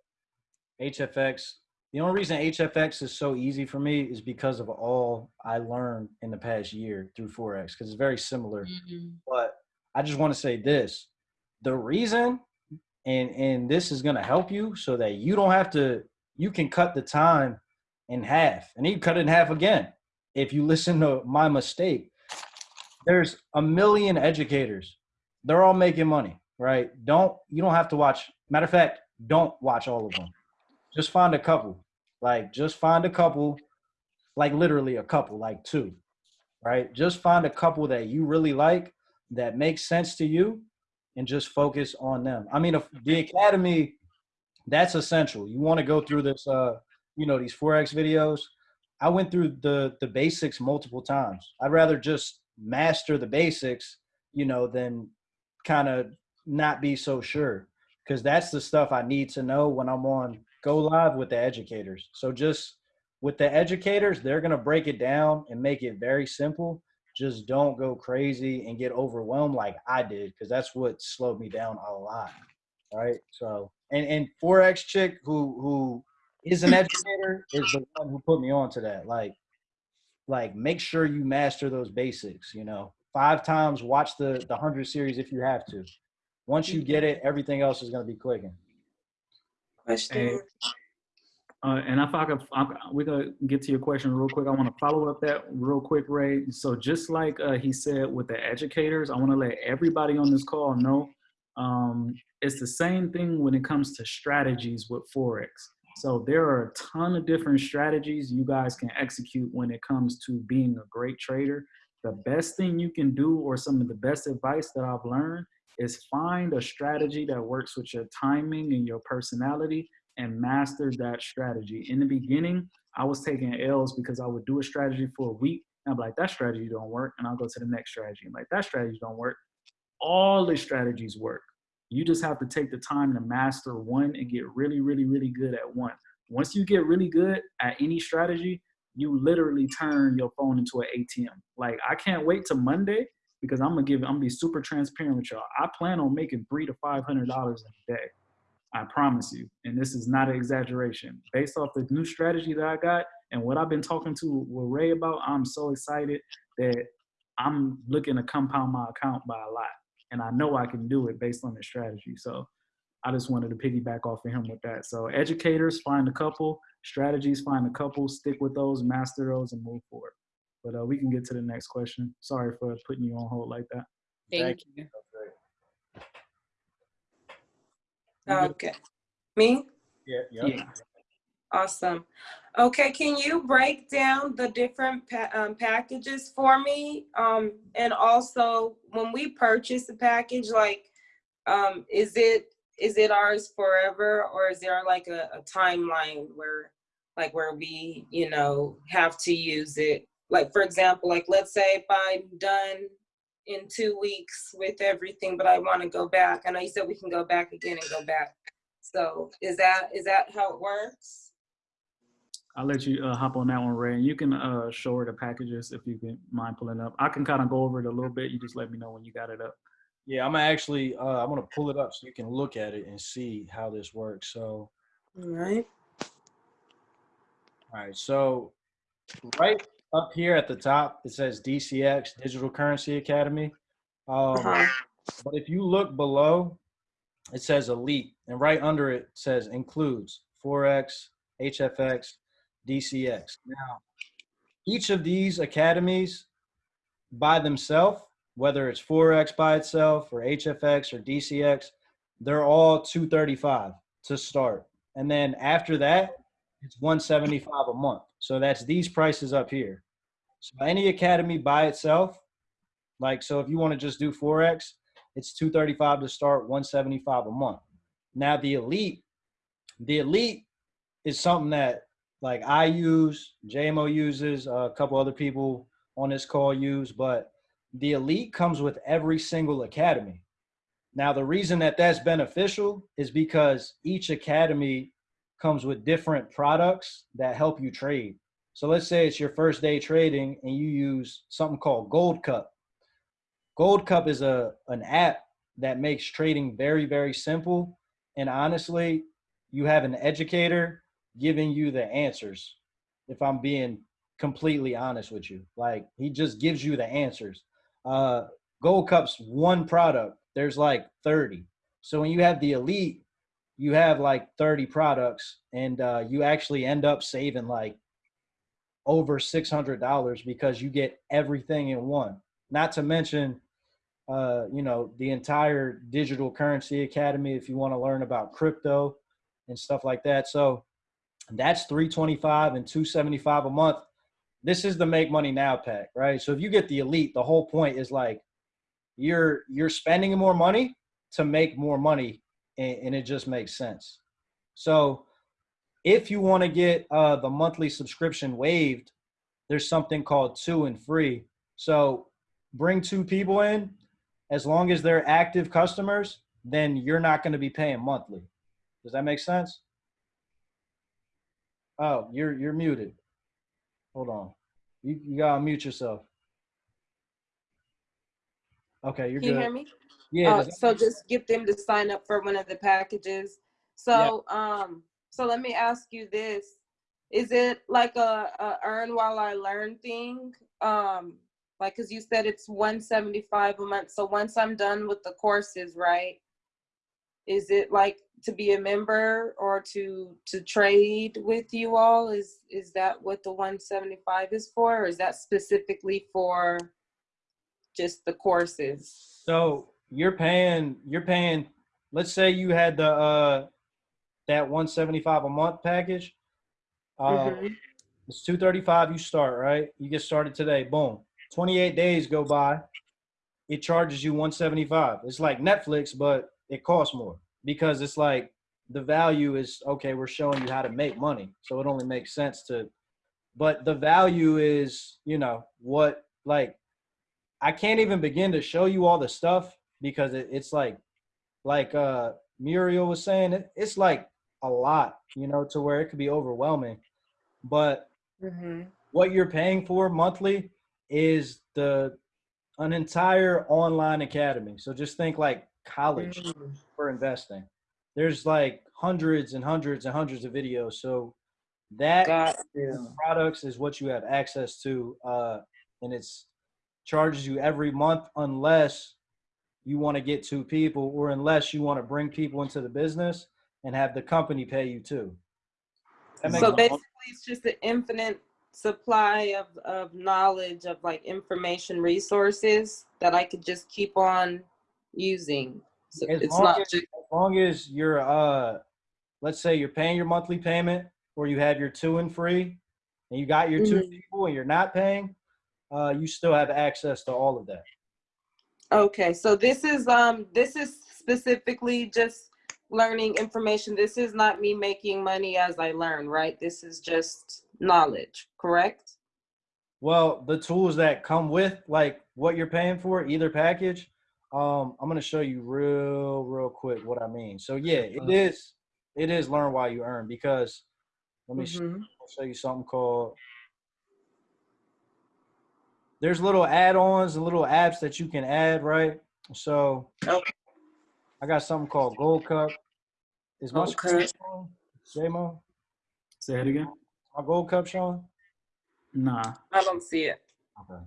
Speaker 1: HFX. The only reason HFX is so easy for me is because of all I learned in the past year through forex because it's very similar.
Speaker 4: Mhm.
Speaker 1: But I just want to say this: the reason, and and this is going to help you so that you don't have to. You can cut the time in half, and you cut it in half again. If you listen to my mistake, there's a million educators. They're all making money, right? Don't you don't have to watch. Matter of fact, don't watch all of them. Just find a couple. Like just find a couple, like literally a couple, like two, right? Just find a couple that you really like that makes sense to you, and just focus on them. I mean, the academy, that's essential. You want to go through this, uh, you know, these forex videos. I went through the the basics multiple times. I'd rather just master the basics, you know, than kind of not be so sure because that's the stuff I need to know when I'm on go live with the educators. So just with the educators, they're going to break it down and make it very simple. Just don't go crazy and get overwhelmed like I did because that's what slowed me down a lot. Right? So, and and Forex chick who who is an educator is the one who put me on to that. Like like make sure you master those basics, you know. Five times watch the the 100 series if you have to. Once you get it, everything else is going to be clicking.
Speaker 3: Question.
Speaker 2: Uh, and if I could, I'm, we're gonna get to your question real quick. I want to follow up that real quick, Ray. So just like uh, he said with the educators, I want to let everybody on this call know um, it's the same thing when it comes to strategies with forex. So there are a ton of different strategies you guys can execute when it comes to being a great trader. The best thing you can do, or some of the best advice that I've learned, is find a strategy that works with your timing and your personality and master that strategy. In the beginning, I was taking L's because I would do a strategy for a week. And I'm like, that strategy don't work. And I'll go to the next strategy. I'm like, that strategy don't work. All the strategies work. You just have to take the time to master one and get really, really, really good at one. Once you get really good at any strategy, you literally turn your phone into an ATM. Like I can't wait to Monday because I'm gonna give I'm gonna be super transparent with y'all. I plan on making three to five hundred dollars a day. I promise you. And this is not an exaggeration. Based off the new strategy that I got and what I've been talking to with Ray about, I'm so excited that I'm looking to compound my account by a lot. And I know I can do it based on the strategy. So I just wanted to piggyback off of him with that. So educators, find a couple, strategies, find a couple, stick with those, master those, and move forward. But uh, we can get to the next question. Sorry for putting you on hold like that.
Speaker 4: Thank,
Speaker 1: Thank
Speaker 4: you.
Speaker 3: Okay. Me?
Speaker 1: Yeah, yeah.
Speaker 2: Yeah.
Speaker 3: Awesome. Okay, can you break down the different pa- um, packages for me? Um, and also, when we purchase a package, like, um, is it is it ours forever, or is there like a, a timeline where, like, where we, you know, have to use it? Like, for example, like, let's say if I'm done in two weeks with everything, but I want to go back. I know you said we can go back again and go back. So is that is that how it works?
Speaker 2: I'll let you uh, hop on that one, Ray. And you can uh, show her the packages if you can mind pulling up. I can kind of go over it a little bit. You just let me know when you got it up.
Speaker 1: Yeah, I'm actually uh, I'm gonna pull it up so you can look at it and see how this works. So,
Speaker 3: All right.
Speaker 1: all right, so right up here at the top it says DCX Digital Currency Academy. Um,
Speaker 3: Uh-huh.
Speaker 1: But if you look below, it says Elite, and right under it says includes Forex, HFX, DCX. Now, each of these academies by themselves, whether it's Forex by itself or HFX or DCX, they're all 235 to start. And then after that, it's 175 a month. So that's these prices up here. So any academy by itself, like so if you want to just do Forex, it's 235 to start, 175 a month. Now the elite, the elite is something that like I use, JMO uses, a couple other people on this call use, but the elite comes with every single academy. Now the reason that that's beneficial is because each academy comes with different products that help you trade. So let's say it's your first day trading and you use something called Gold Cup. Gold Cup is a an app that makes trading very very simple and honestly, you have an educator giving you the answers. If I'm being completely honest with you, like he just gives you the answers. Uh, Gold Cup's one product. There's like 30. So when you have the elite, you have like 30 products, and uh, you actually end up saving like over $600 because you get everything in one. Not to mention, uh, you know, the entire digital currency academy if you want to learn about crypto and stuff like that. So that's 325 and 275 a month. This is the make money now pack, right? So if you get the elite, the whole point is like you're you're spending more money to make more money and, and it just makes sense. So if you want to get uh, the monthly subscription waived, there's something called two and free. So bring two people in, as long as they're active customers, then you're not going to be paying monthly. Does that make sense? Oh, you're you're muted. Hold on. You you gotta mute yourself. Okay, you're
Speaker 3: Can you
Speaker 1: good.
Speaker 3: hear me?
Speaker 1: Yeah.
Speaker 3: Uh, so just get them to sign up for one of the packages. So, um, so let me ask you this. Is it like a, a earn while I learn thing? Um, like, cause you said it's one seventy-five a month. So once I'm done with the courses, right? Is it like to be a member or to, to trade with you all? Is, is that what the one seventy-five is for? Or is that specifically for just the courses?
Speaker 1: So you're paying you're paying let's say you had the uh that 175 a month package. Uh
Speaker 3: Mhm.
Speaker 1: it's 235 you start, right? You get started today, boom. 28 days go by, it charges you 175. It's like Netflix, but it costs more because it's like the value is okay, we're showing you how to make money. So it only makes sense to but the value is, you know, what like I can't even begin to show you all the stuff because it, it's like, like uh Muriel was saying, it, it's like a lot, you know, to where it could be overwhelming. But
Speaker 3: Mhm.
Speaker 1: what you're paying for monthly is the an entire online academy. So just think like college
Speaker 3: Mhm.
Speaker 1: for investing. There's like hundreds and hundreds and hundreds of videos. So that products is what you have access to uh and it's charges you every month unless you want to get two people or unless you want to bring people into the business and have the company pay you too
Speaker 3: So basically, it's just an infinite supply of, of knowledge of like information resources that I could just keep on using. So
Speaker 1: As
Speaker 3: it's
Speaker 1: long
Speaker 3: not
Speaker 1: as-
Speaker 3: just,
Speaker 1: as long as you're uh let's say you're paying your monthly payment or you have your two and free and you got your 2
Speaker 3: Mhm.
Speaker 1: people and you're not paying uh you still have access to all of that
Speaker 3: okay, so this is, um, this is specifically just learning information. This is not me making money as I learn, right? This is just knowledge, correct?
Speaker 1: Well, the tools that come with like what you're paying for, either package, um, I'm gonna show you real, real quick what I mean. So yeah, it is, it is learn while you earn because let me sh-
Speaker 3: Mhm.
Speaker 1: show you something called. There's little add-ons and little apps that you can add, right? So
Speaker 3: Okay.
Speaker 1: I got something called Gold Cup. Is my screen
Speaker 3: Okay.
Speaker 1: showing? J-Mo?
Speaker 2: Say it again.
Speaker 1: My Gold Cup showing?
Speaker 2: Nah.
Speaker 3: I don't see it.
Speaker 1: Okay.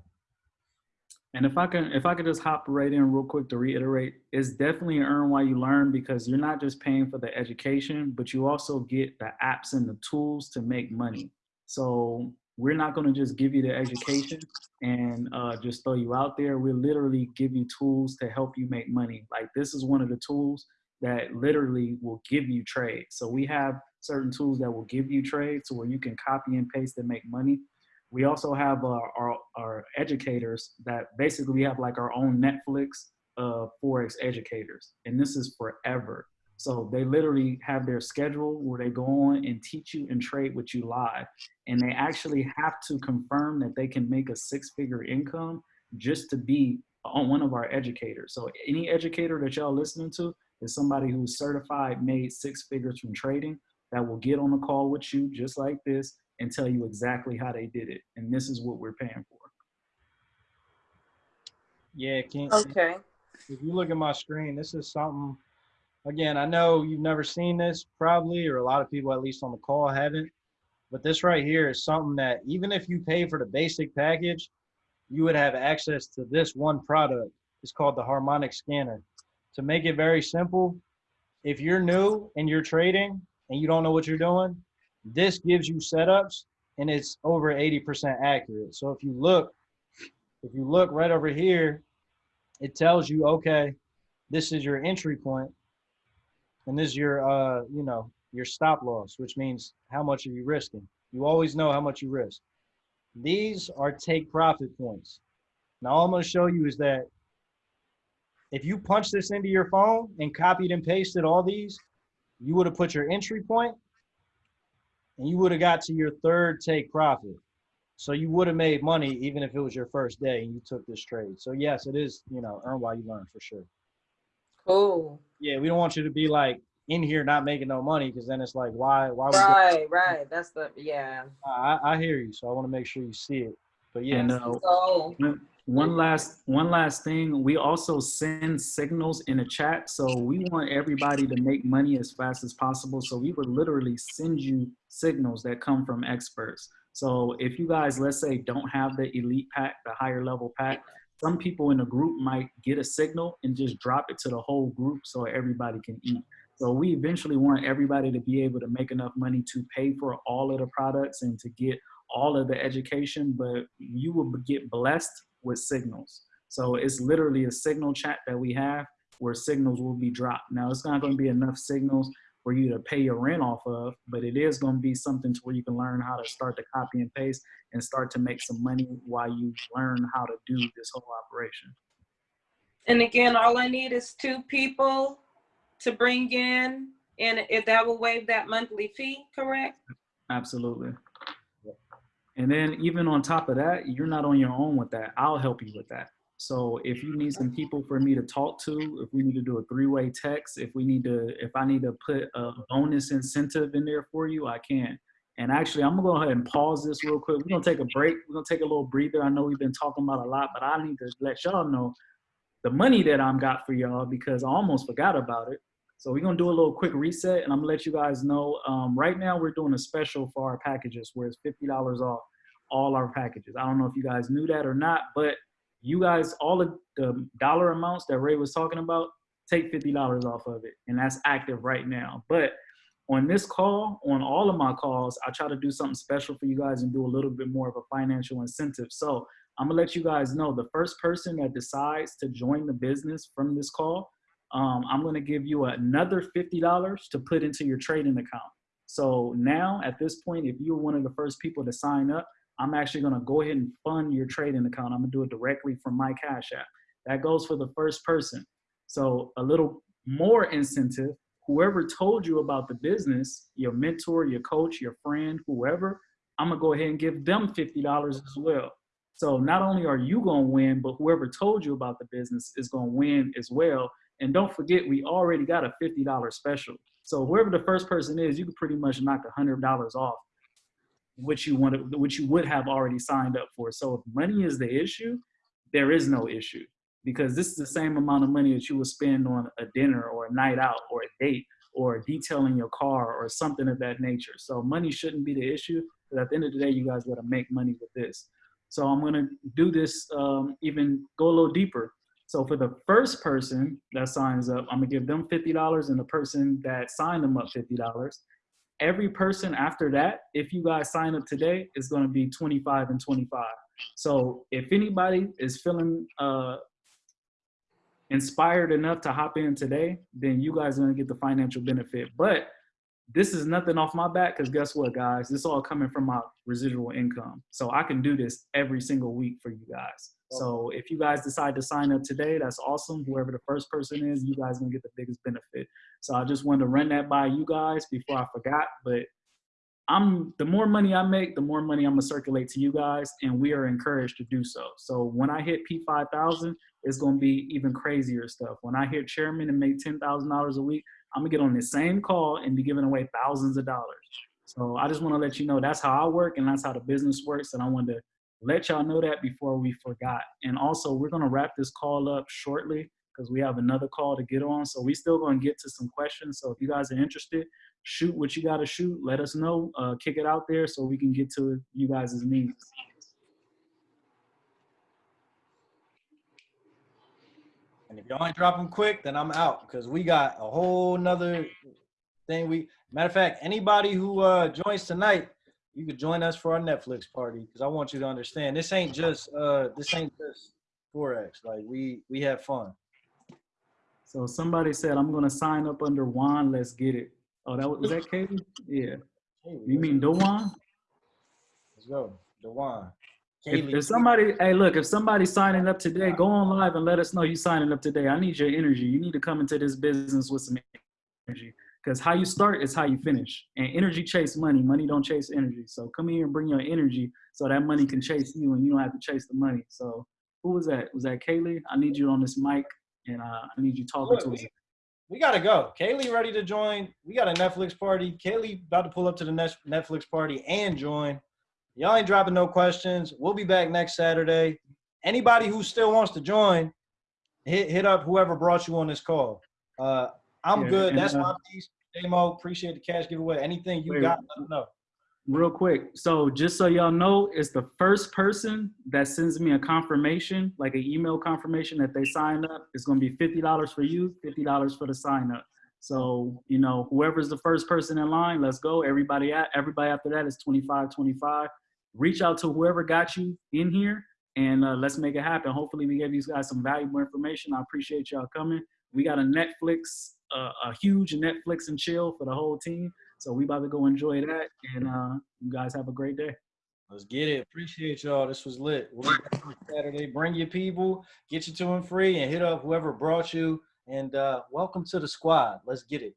Speaker 2: And if I can, if I could just hop right in real quick to reiterate, it's definitely an earn while you learn because you're not just paying for the education, but you also get the apps and the tools to make money. So we're not going to just give you the education and uh, just throw you out there. We literally give you tools to help you make money. Like this is one of the tools that literally will give you trade. So we have certain tools that will give you trade, where you can copy and paste and make money. We also have uh, our, our educators that basically we have like our own Netflix of Forex educators. And this is forever. So they literally have their schedule where they go on and teach you and trade with you live. And they actually have to confirm that they can make a six figure income just to be on one of our educators. So any educator that y'all listening to is somebody who's certified, made six figures from trading that will get on a call with you just like this and tell you exactly how they did it. And this is what we're paying for.
Speaker 1: Yeah, can
Speaker 3: Okay.
Speaker 1: if you look at my screen, this is something. Again, I know you've never seen this probably, or a lot of people, at least on the call, haven't. But this right here is something that even if you pay for the basic package, you would have access to this one product. It's called the Harmonic Scanner. To make it very simple, if you're new and you're trading and you don't know what you're doing, this gives you setups and it's over 80% accurate. So if you look, if you look right over here, it tells you, okay, this is your entry point, and this is your, uh, you know, your stop loss, which means how much are you risking. You always know how much you risk. These are take profit points. Now all I'm going to show you is that if you punch this into your phone and copied and pasted all these, you would have put your entry point and you would have got to your third take profit. So you would have made money even if it was your first day and you took this trade. So yes, it is, you know, earn while you learn for sure.
Speaker 3: Cool.
Speaker 1: Yeah, we don't want you to be like in here not making no money because then it's like why why would you-
Speaker 3: Right, right. That's the yeah.
Speaker 1: I, I hear you, so I want to make sure you see it. But yeah,
Speaker 2: And uh,
Speaker 3: So
Speaker 2: one last one last thing, we also send signals in the chat. So we want everybody to make money as fast as possible. So we would literally send you signals that come from experts. So if you guys, let's say, don't have the elite pack, the higher level pack, some people in a group might get a signal and just drop it to the whole group so everybody can eat. So we eventually want everybody to be able to make enough money to pay for all of the products and to get all of the education, but you will get blessed with signals. So it's literally a signal chat that we have where signals will be dropped. Now it's not going to be enough signals for you to pay your rent off of, but it is going to be something to where you can learn how to start to copy and paste and start to make some money while you learn how to do this whole operation.
Speaker 3: and again, all I need is two people to bring in, and if that will waive that monthly fee, correct?
Speaker 2: Absolutely. And then even on top of that, you're not on your own with that. I'll help you with that. So if you need some people for me to talk to, if we need to do a three-way text, if we need to, if I need to put a bonus incentive in there for you, I can. And actually, I'm gonna go ahead and pause this real quick. We're gonna take a break. We're gonna take a little breather. I know we've been talking about a lot, but I need to let y'all know the money that I'm got for y'all because I almost forgot about it. So we're gonna do a little quick reset, and I'm gonna let you guys know. Um, right now, we're doing a special for our packages where it's fifty dollars off all our packages. I don't know if you guys knew that or not, but you guys, all of the dollar amounts that Ray was talking about, take fifty dollars off of it, and that's active right now. But on this call, on all of my calls, I try to do something special for you guys and do a little bit more of a financial incentive. So I'm gonna let you guys know the first person that decides to join the business from this call, um, I'm gonna give you another $50 to put into your trading account. So now at this point, if you're one of the first people to sign up, I'm actually gonna go ahead and fund your trading account. I'm gonna do it directly from my Cash App. That goes for the first person. So a little more incentive, whoever told you about the business, your mentor, your coach, your friend, whoever, I'm gonna go ahead and give them $50 as well. So not only are you gonna win, but whoever told you about the business is gonna win as well. And don't forget, we already got a $50 special. So whoever the first person is, you can pretty much knock $100 off, which you wanted, which you would have already signed up for. So if money is the issue, there is no issue because this is the same amount of money that you would spend on a dinner or a night out or a date or detailing your car or something of that nature. So money shouldn't be the issue. But at the end of the day, you guys got to make money with this. So I'm gonna do this um, even go a little deeper. So for the first person that signs up, I'm gonna give them $50 and the person that signed them up $50. Every person after that, if you guys sign up today, is gonna be 25 and 25. So if anybody is feeling uh, inspired enough to hop in today, then you guys are gonna get the financial benefit. But this is nothing off my back because guess what, guys? This all coming from my residual income. So I can do this every single week for you guys. So if you guys decide to sign up today, that's awesome. Whoever the first person is, you guys gonna get the biggest benefit. So I just wanted to run that by you guys before I forgot. But I'm the more money I make, the more money I'm gonna circulate to you guys, and we are encouraged to do so. So when I hit P5000, it's gonna be even crazier stuff. When I hit chairman and make ten thousand dollars a week, I'm gonna get on the same call and be giving away thousands of dollars. So I just want to let you know that's how I work and that's how the business works. And I wanted to let y'all know that before we forgot. And also, we're gonna wrap this call up shortly because we have another call to get on. So we still gonna get to some questions. So if you guys are interested, shoot what you gotta shoot. Let us know. Uh, kick it out there so we can get to you guys' needs.
Speaker 1: And if y'all ain't drop them quick, then I'm out because we got a whole nother thing. We matter of fact, anybody who uh joins tonight, you could join us for our Netflix party because I want you to understand this ain't just uh this ain't just forex. Like we we have fun.
Speaker 2: So somebody said, I'm gonna sign up under Juan, let's get it. Oh, that was, was that Katie? Yeah.
Speaker 1: Hey,
Speaker 2: You mean Dewan?
Speaker 1: Let's go, Dewan.
Speaker 2: If, if somebody, hey, look, if somebody's signing up today, go on live and let us know you signing up today. I need your energy. You need to come into this business with some energy. Because how you start is how you finish. And energy chase money. Money don't chase energy. So come here and bring your energy so that money can chase you and you don't have to chase the money. So who was that? Was that Kaylee? I need you on this mic and uh, I need you talking to us.
Speaker 1: we gotta go. Kaylee ready to join. We got a Netflix party. Kaylee about to pull up to the next Netflix party and join. Y'all ain't dropping no questions. We'll be back next Saturday. Anybody who still wants to join, hit hit up whoever brought you on this call. Uh, I'm
Speaker 2: Yeah,
Speaker 1: good. That's
Speaker 2: uh,
Speaker 1: my piece. J-Mo, appreciate the cash giveaway. Anything you
Speaker 2: Wait.
Speaker 1: got, let me know.
Speaker 2: Real quick. So just so y'all know, it's the first person that sends me a confirmation, like an email confirmation that they signed up. It's gonna be fifty dollars for you, fifty dollars for the sign up. So, you know, whoever's the first person in line, let's go. Everybody at everybody after that is 25, 25. Reach out to whoever got you in here and uh, let's make it happen. Hopefully we gave you guys some valuable information. I appreciate y'all coming. We got a Netflix, uh, a huge Netflix and chill for the whole team. So we about to go enjoy that, and uh, you guys have a great day.
Speaker 1: Let's get it. Appreciate y'all. This was lit. Saturday. Bring your people, get you to them free, and hit up whoever brought you. And uh, welcome to the squad. Let's get it.